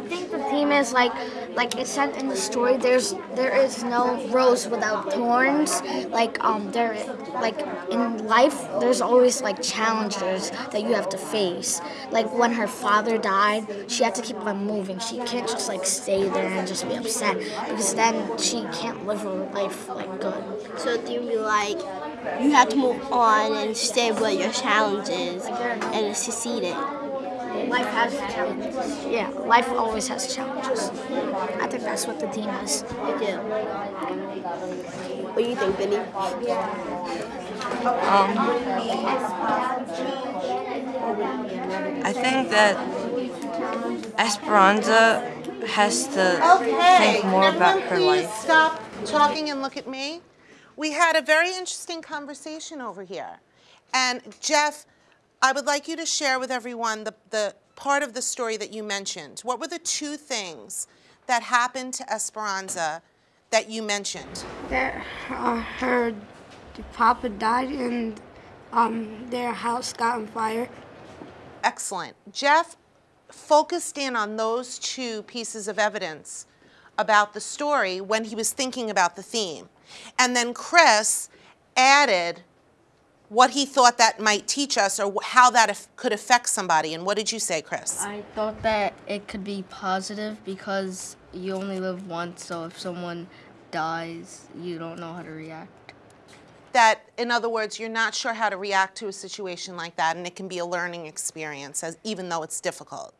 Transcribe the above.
think the theme is like, like it said in the story. There's there is no rose without thorns. Like um, there, like in life, there's always like challenges that you have to face. Like when her father died, she had to keep on moving. She can't just like stay there and just be upset because then she can't live her life like good. So do you be like you have to move on and stay with your challenges and succeed it? Life has challenges. Yeah, life always has challenges. I think that's what the theme is. I do. What do you think, Benny? Um, I think that Esperanza has to Okay, think more can about everyone her please life. stop talking and look at me? We had a very interesting conversation over here. And Jeff, I would like you to share with everyone the, the part of the story that you mentioned. What were the two things that happened to Esperanza that you mentioned? that uh, her papa died and um, their house got on fire. Excellent. Jeff focused in on those two pieces of evidence about the story when he was thinking about the theme. And then Chris added what he thought that might teach us or how that could affect somebody. And what did you say, Chris? I thought that it could be positive because you only live once, so if someone dies, you don't know how to react. that, in other words, you're not sure how to react to a situation like that, and it can be a learning experience, as, even though it's difficult.